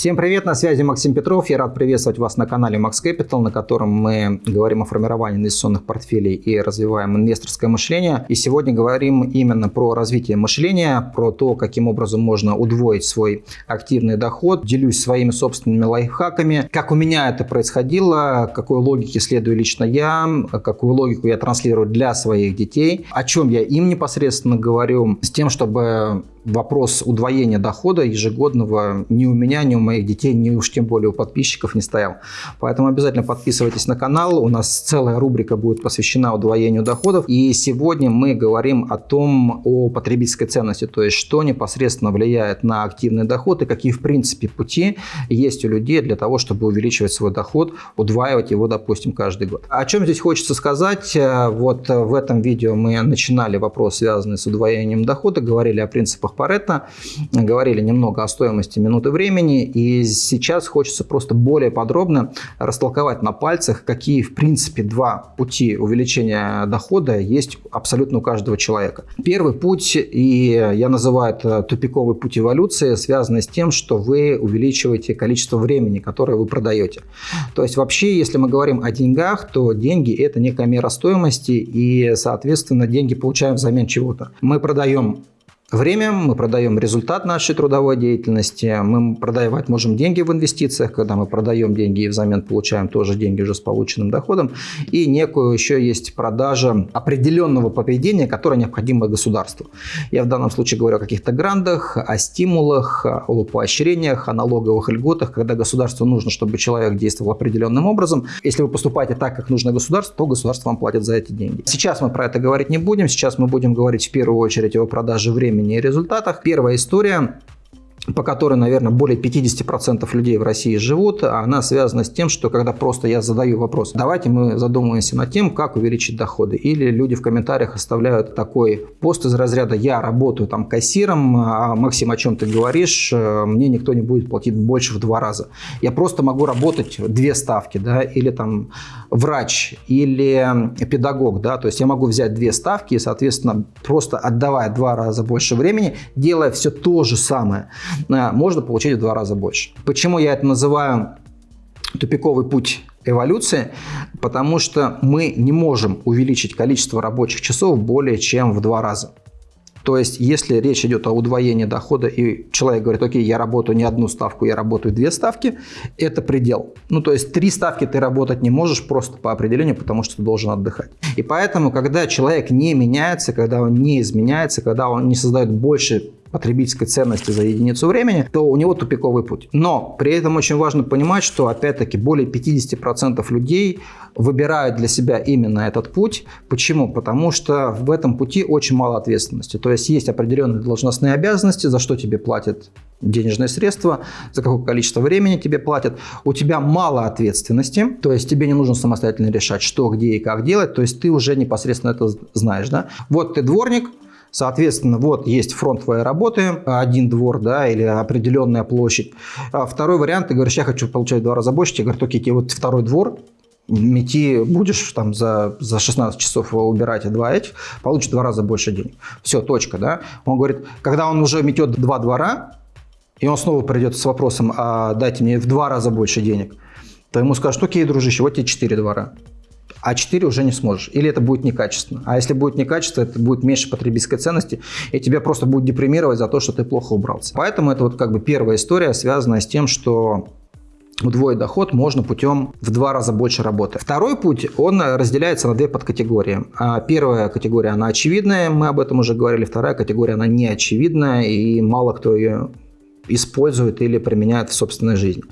Всем привет, на связи Максим Петров. Я рад приветствовать вас на канале Max Capital, на котором мы говорим о формировании инвестиционных портфелей и развиваем инвесторское мышление. И сегодня говорим именно про развитие мышления, про то, каким образом можно удвоить свой активный доход. Делюсь своими собственными лайфхаками, как у меня это происходило, какой логике следую лично я, какую логику я транслирую для своих детей, о чем я им непосредственно говорю, с тем, чтобы вопрос удвоения дохода ежегодного ни у меня, ни у моих детей, ни уж тем более у подписчиков не стоял. Поэтому обязательно подписывайтесь на канал. У нас целая рубрика будет посвящена удвоению доходов. И сегодня мы говорим о том, о потребительской ценности, то есть что непосредственно влияет на активный доход и какие в принципе пути есть у людей для того, чтобы увеличивать свой доход, удваивать его, допустим, каждый год. О чем здесь хочется сказать? Вот в этом видео мы начинали вопрос, связанный с удвоением дохода, говорили о принципах принципах Паретта, говорили немного о стоимости минуты времени, и сейчас хочется просто более подробно растолковать на пальцах, какие в принципе два пути увеличения дохода есть абсолютно у каждого человека. Первый путь, и я называю это тупиковый путь эволюции, связанный с тем, что вы увеличиваете количество времени, которое вы продаете. То есть вообще, если мы говорим о деньгах, то деньги – это некая мера стоимости, и, соответственно, деньги получаем взамен чего-то. Мы продаем Время мы продаем результат нашей трудовой деятельности, мы продавать можем деньги в инвестициях, когда мы продаем деньги и взамен получаем тоже деньги уже с полученным доходом. И некую еще есть продажа определенного поведения, которое необходимо государству. Я в данном случае говорю о каких-то грантах, о стимулах, о поощрениях, о налоговых льготах, когда государству нужно, чтобы человек действовал определенным образом. Если вы поступаете так, как нужно государству, то государство вам платит за эти деньги. Сейчас мы про это говорить не будем, сейчас мы будем говорить в первую очередь о продаже времени времени и результатах. Первая история по которой, наверное, более 50% людей в России живут, она связана с тем, что когда просто я задаю вопрос, давайте мы задумаемся над тем, как увеличить доходы. Или люди в комментариях оставляют такой пост из разряда «я работаю там кассиром, а Максим, о чем ты говоришь, мне никто не будет платить больше в два раза. Я просто могу работать две ставки, да, или там врач, или педагог, да, то есть я могу взять две ставки и, соответственно, просто отдавая два раза больше времени, делая все то же самое, Э, можно получить в два раза больше. Почему я это называю тупиковый путь эволюции? Потому что мы не можем увеличить количество рабочих часов более чем в два раза. То есть, если речь идет о удвоении дохода, и человек говорит, окей, я работаю не одну ставку, я работаю две ставки, это предел. Ну, то есть, три ставки ты работать не можешь просто по определению, потому что ты должен отдыхать. И поэтому, когда человек не меняется, когда он не изменяется, когда он не создает больше потребительской ценности за единицу времени, то у него тупиковый путь. Но при этом очень важно понимать, что опять-таки более 50% людей выбирают для себя именно этот путь. Почему? Потому что в этом пути очень мало ответственности. То есть есть определенные должностные обязанности, за что тебе платят денежные средства, за какое количество времени тебе платят. У тебя мало ответственности, то есть тебе не нужно самостоятельно решать, что, где и как делать, то есть ты уже непосредственно это знаешь. Да? Вот ты дворник, Соответственно, вот есть фронт твоей работы, один двор, да, или определенная площадь. А второй вариант, ты говоришь, я хочу получать в два раза больше, тебе говорят, окей, вот второй двор, мети будешь там за, за 16 часов убирать, и два этих, получишь в два раза больше денег. Все, точка, да. Он говорит, когда он уже метет два двора, и он снова придет с вопросом, а дайте мне в два раза больше денег, то ему скажут, окей, дружище, вот тебе четыре двора а 4 уже не сможешь. Или это будет некачественно. А если будет некачественно, это будет меньше потребительской ценности, и тебя просто будет депримировать за то, что ты плохо убрался. Поэтому это вот как бы первая история, связанная с тем, что удвоить доход можно путем в два раза больше работы. Второй путь, он разделяется на две подкатегории. А первая категория, она очевидная, мы об этом уже говорили. Вторая категория, она не очевидная, и мало кто ее используют или применяют в собственной жизни.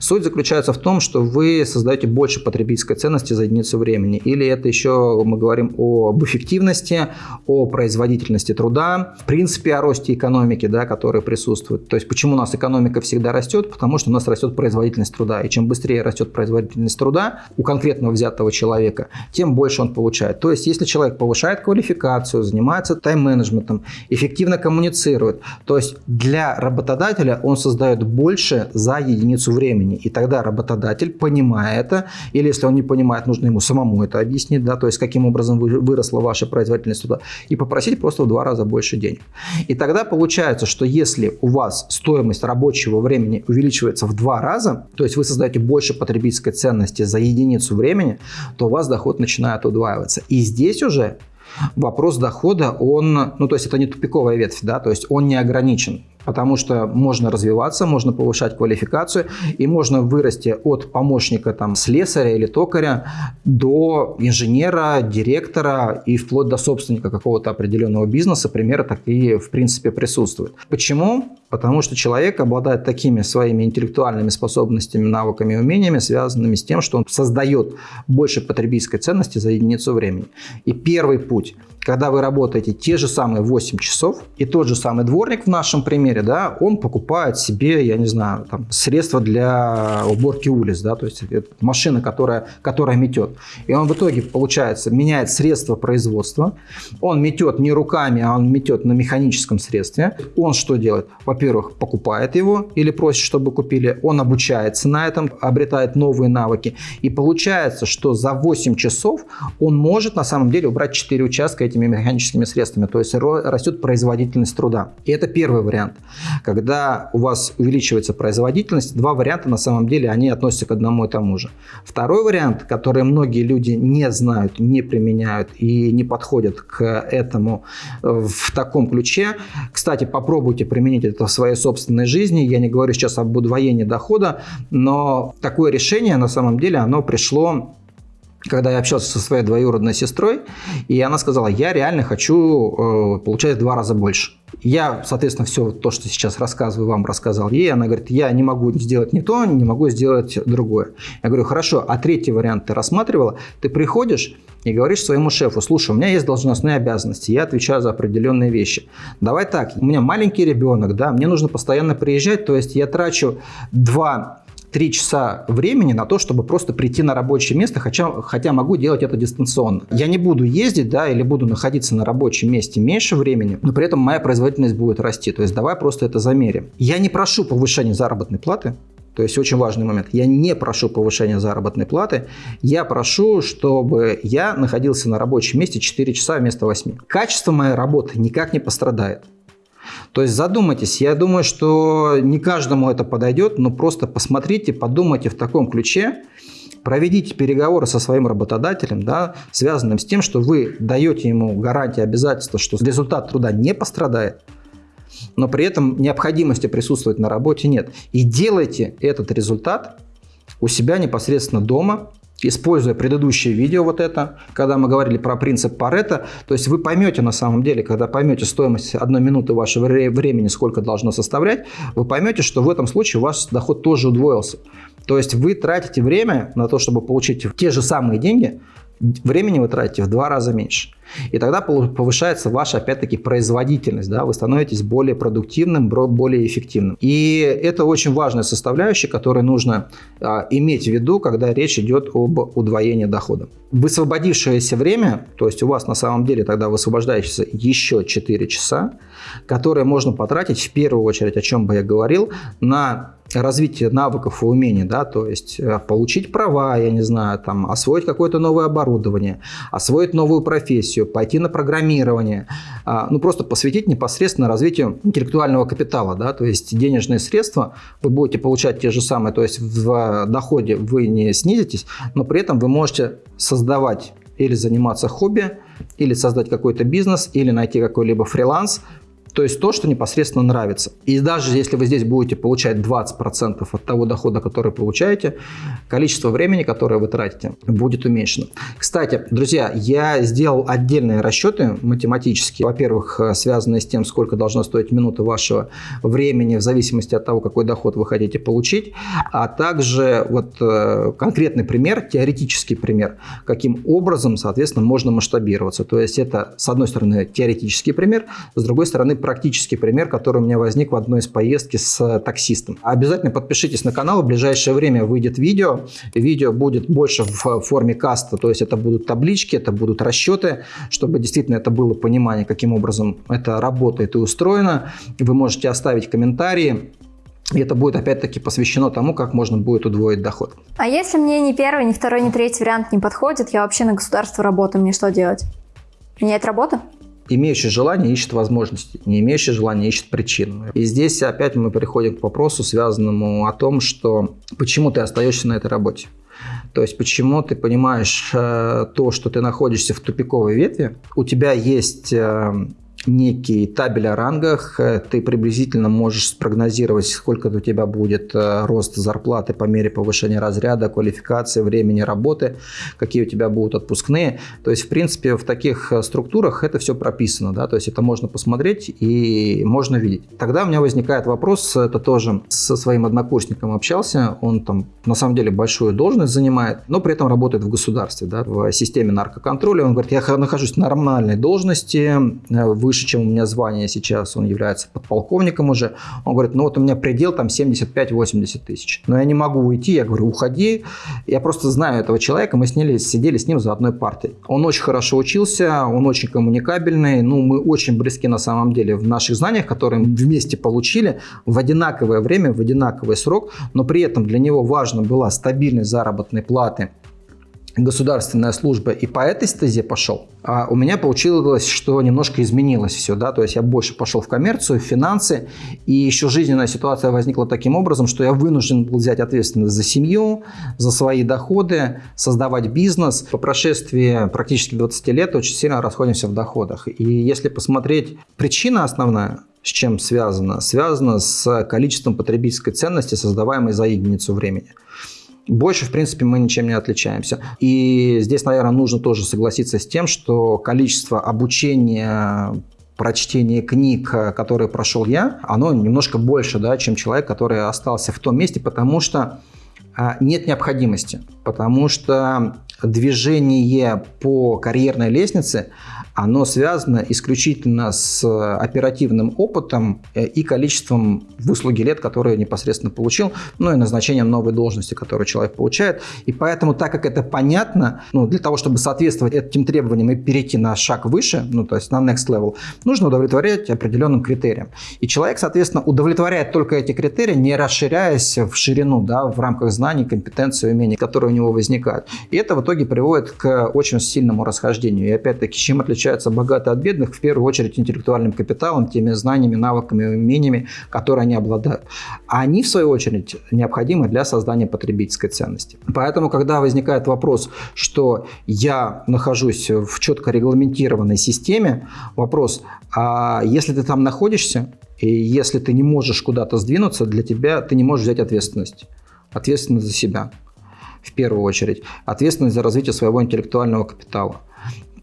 Суть заключается в том, что вы создаете больше потребительской ценности за единицу времени. Или это еще мы говорим об эффективности, о производительности труда, в принципе о росте экономики, да, который присутствует. То есть почему у нас экономика всегда растет? Потому что у нас растет производительность труда. И чем быстрее растет производительность труда у конкретного взятого человека, тем больше он получает. То есть если человек повышает квалификацию, занимается тайм-менеджментом, эффективно коммуницирует, то есть для работодателя работодателя, он создает больше за единицу времени. И тогда работодатель, понимая это, или если он не понимает, нужно ему самому это объяснить, да, то есть каким образом выросла ваша производительность туда, и попросить просто в два раза больше денег. И тогда получается, что если у вас стоимость рабочего времени увеличивается в два раза, то есть вы создаете больше потребительской ценности за единицу времени, то у вас доход начинает удваиваться. И здесь уже вопрос дохода, он, ну то есть это не тупиковая ветвь, да, то есть он не ограничен потому что можно развиваться, можно повышать квалификацию и можно вырасти от помощника там, слесаря или токаря до инженера, директора и вплоть до собственника какого-то определенного бизнеса. Примеры такие в принципе присутствуют. Почему? Потому что человек обладает такими своими интеллектуальными способностями, навыками и умениями, связанными с тем, что он создает больше потребительской ценности за единицу времени. И первый путь – когда вы работаете те же самые 8 часов, и тот же самый дворник в нашем примере, да, он покупает себе, я не знаю, там, средства для уборки улиц, да, то есть машина, которая, которая метет. И он в итоге, получается, меняет средства производства, он метет не руками, а он метет на механическом средстве. Он что делает? Во-первых, покупает его или просит, чтобы купили, он обучается на этом, обретает новые навыки. И получается, что за 8 часов он может на самом деле убрать 4 участка этими механическими средствами, то есть растет производительность труда. И это первый вариант. Когда у вас увеличивается производительность, два варианта на самом деле, они относятся к одному и тому же. Второй вариант, который многие люди не знают, не применяют и не подходят к этому в таком ключе. Кстати, попробуйте применить это в своей собственной жизни. Я не говорю сейчас об удвоении дохода, но такое решение на самом деле, оно пришло когда я общался со своей двоюродной сестрой, и она сказала, я реально хочу э, получать в два раза больше. Я, соответственно, все то, что сейчас рассказываю, вам рассказал ей. Она говорит, я не могу сделать не то, не могу сделать другое. Я говорю, хорошо, а третий вариант ты рассматривала? Ты приходишь и говоришь своему шефу, слушай, у меня есть должностные обязанности, я отвечаю за определенные вещи. Давай так, у меня маленький ребенок, да, мне нужно постоянно приезжать, то есть я трачу два 3 часа времени на то, чтобы просто прийти на рабочее место, хотя, хотя могу делать это дистанционно. Я не буду ездить, да, или буду находиться на рабочем месте меньше времени, но при этом моя производительность будет расти. То есть давай просто это замерим. Я не прошу повышения заработной платы, то есть очень важный момент. Я не прошу повышения заработной платы. Я прошу, чтобы я находился на рабочем месте 4 часа вместо 8. Качество моей работы никак не пострадает. То есть задумайтесь, я думаю, что не каждому это подойдет, но просто посмотрите, подумайте в таком ключе, проведите переговоры со своим работодателем, да, связанным с тем, что вы даете ему гарантии, обязательства, что результат труда не пострадает, но при этом необходимости присутствовать на работе нет. И делайте этот результат у себя непосредственно дома, используя предыдущее видео вот это, когда мы говорили про принцип Паретта, то есть вы поймете на самом деле, когда поймете стоимость одной минуты вашего времени, сколько должно составлять, вы поймете, что в этом случае у вас доход тоже удвоился. То есть вы тратите время на то, чтобы получить те же самые деньги, времени вы тратите в два раза меньше. И тогда повышается ваша, опять-таки, производительность. Да? Вы становитесь более продуктивным, более эффективным. И это очень важная составляющая, которую нужно а, иметь в виду, когда речь идет об удвоении дохода. Высвободившееся время, то есть у вас на самом деле тогда высвобождающееся еще 4 часа, которые можно потратить в первую очередь, о чем бы я говорил, на развитие навыков и умений, да, то есть э, получить права, я не знаю, там, освоить какое-то новое оборудование, освоить новую профессию, пойти на программирование, а, ну, просто посвятить непосредственно развитию интеллектуального капитала, да, то есть денежные средства вы будете получать те же самые, то есть в доходе вы не снизитесь, но при этом вы можете создавать или заниматься хобби, или создать какой-то бизнес, или найти какой-либо фриланс, то есть то, что непосредственно нравится. И даже если вы здесь будете получать 20% от того дохода, который получаете, количество времени, которое вы тратите, будет уменьшено. Кстати, друзья, я сделал отдельные расчеты математические. Во-первых, э, связанные с тем, сколько должна стоить минута вашего времени в зависимости от того, какой доход вы хотите получить. А также вот э, конкретный пример, теоретический пример, каким образом, соответственно, можно масштабироваться. То есть это, с одной стороны, теоретический пример, с другой стороны, практический пример, который у меня возник в одной из поездки с э, таксистом. Обязательно подпишитесь на канал, в ближайшее время выйдет видео. Видео будет больше в форме каста, то есть это будут таблички, это будут расчеты, чтобы действительно это было понимание, каким образом это работает и устроено. Вы можете оставить комментарии, И это будет опять-таки посвящено тому, как можно будет удвоить доход. А если мне ни первый, ни второй, ни третий вариант не подходит, я вообще на государство работаю, мне что делать? Менять работу? Имеющий желание ищет возможности, не имеющий желание ищет причину. И здесь опять мы переходим к вопросу, связанному о том, что почему ты остаешься на этой работе. То есть почему ты понимаешь э, то, что ты находишься в тупиковой ветви, у тебя есть э, некий табель о рангах, э, ты приблизительно можешь спрогнозировать, сколько у тебя будет э, рост зарплаты по мере повышения разряда, квалификации, времени работы, какие у тебя будут отпускные. То есть, в принципе, в таких э, структурах это все прописано, да, то есть это можно посмотреть и можно видеть. Тогда у меня возникает вопрос, это тоже со своим однокурсником общался, он там на самом деле большую должность занимает, но при этом работает в государстве, да, в системе наркоконтроля. Он говорит, я нахожусь в нормальной должности, выше выше, чем у меня звание сейчас, он является подполковником уже. Он говорит, ну вот у меня предел там 75-80 тысяч. Но я не могу уйти, я говорю, уходи. Я просто знаю этого человека, мы сняли, сидели с ним за одной партой. Он очень хорошо учился, он очень коммуникабельный, ну мы очень близки на самом деле в наших знаниях, которые мы вместе получили в одинаковое время, в одинаковый срок, но при этом для него важно была стабильность заработной платы, государственная служба и по этой стезе пошел, а у меня получилось, что немножко изменилось все, да, то есть я больше пошел в коммерцию, в финансы, и еще жизненная ситуация возникла таким образом, что я вынужден был взять ответственность за семью, за свои доходы, создавать бизнес. По прошествии практически 20 лет очень сильно расходимся в доходах. И если посмотреть, причина основная, с чем связана? Связана с количеством потребительской ценности, создаваемой за единицу времени. Больше, в принципе, мы ничем не отличаемся. И здесь, наверное, нужно тоже согласиться с тем, что количество обучения прочтение книг, которые прошел я, оно немножко больше, да, чем человек, который остался в том месте, потому что а, нет необходимости, потому что движение по карьерной лестнице, оно связано исключительно с оперативным опытом э, и количеством выслуги лет, которые непосредственно получил, ну и назначением новой должности, которую человек получает. И поэтому, так как это понятно, ну, для того, чтобы соответствовать этим требованиям и перейти на шаг выше, ну, то есть на next level, нужно удовлетворять определенным критериям. И человек, соответственно, удовлетворяет только эти критерии, не расширяясь в ширину, да, в рамках знаний, компетенций, умений, которые у него возникают. И это в итоге приводит к очень сильному расхождению. И опять-таки, чем отличается отличаются богатые от бедных, в первую очередь интеллектуальным капиталом, теми знаниями, навыками, умениями, которые они обладают. А они, в свою очередь, необходимы для создания потребительской ценности. Поэтому, когда возникает вопрос, что я нахожусь в четко регламентированной системе, вопрос, а если ты там находишься, и если ты не можешь куда-то сдвинуться, для тебя ты не можешь взять ответственность. Ответственность за себя в первую очередь. Ответственность за развитие своего интеллектуального капитала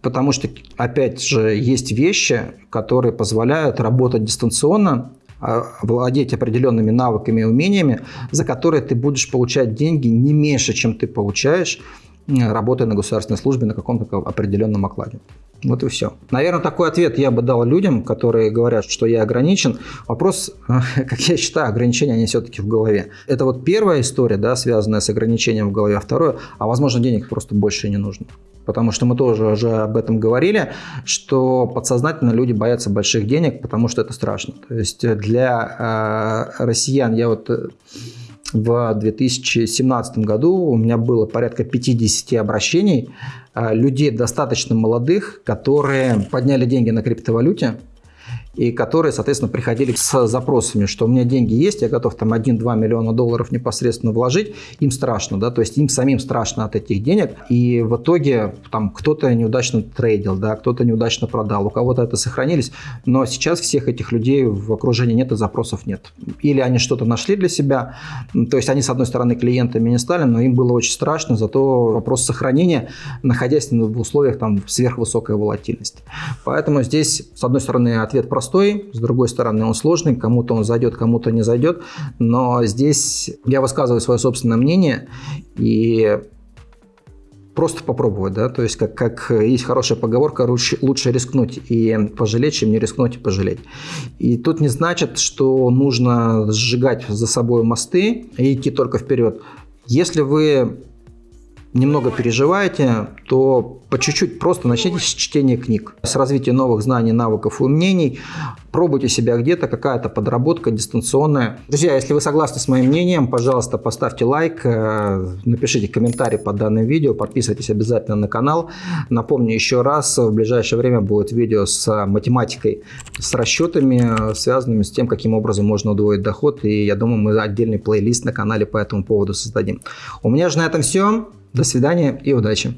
потому что, опять же, есть вещи, которые позволяют работать дистанционно, а, владеть определенными навыками и умениями, за которые ты будешь получать деньги не меньше, чем ты получаешь, работая на государственной службе на каком-то определенном окладе. Вот и все. Наверное, такой ответ я бы дал людям, которые говорят, что я ограничен. Вопрос, как я считаю, ограничения, они все-таки в голове. Это вот первая история, да, связанная с ограничением в голове. А второе, а возможно, денег просто больше не нужно. Потому что мы тоже уже об этом говорили, что подсознательно люди боятся больших денег, потому что это страшно. То есть для э, россиян я вот э, в 2017 году у меня было порядка 50 обращений э, людей достаточно молодых, которые подняли деньги на криптовалюте, и которые, соответственно, приходили с запросами, что у меня деньги есть, я готов там 1-2 миллиона долларов непосредственно вложить, им страшно, да, то есть им самим страшно от этих денег, и в итоге там кто-то неудачно трейдил, да, кто-то неудачно продал, у кого-то это сохранились, но сейчас всех этих людей в окружении нет и запросов нет. Или они что-то нашли для себя, то есть они, с одной стороны, клиентами не стали, но им было очень страшно, зато вопрос сохранения, находясь в условиях там сверхвысокой волатильности. Поэтому здесь, с одной стороны, ответ простой, простой, с другой стороны он сложный, кому-то он зайдет, кому-то не зайдет, но здесь я высказываю свое собственное мнение и просто попробовать, да, то есть как, как есть хорошая поговорка, лучше, лучше рискнуть и пожалеть, чем не рискнуть и пожалеть. И тут не значит, что нужно сжигать за собой мосты и идти только вперед. Если вы немного переживаете, то по чуть-чуть просто начните с чтения книг, с развития новых знаний, навыков и умений. Пробуйте себя где-то, какая-то подработка дистанционная. Друзья, если вы согласны с моим мнением, пожалуйста, поставьте лайк, э, напишите комментарий под данным видео, подписывайтесь обязательно на канал. Напомню еще раз, в ближайшее время будет видео с математикой, с расчетами, связанными с тем, каким образом можно удвоить доход. И я думаю, мы отдельный плейлист на канале по этому поводу создадим. У меня же на этом все. До свидания и удачи!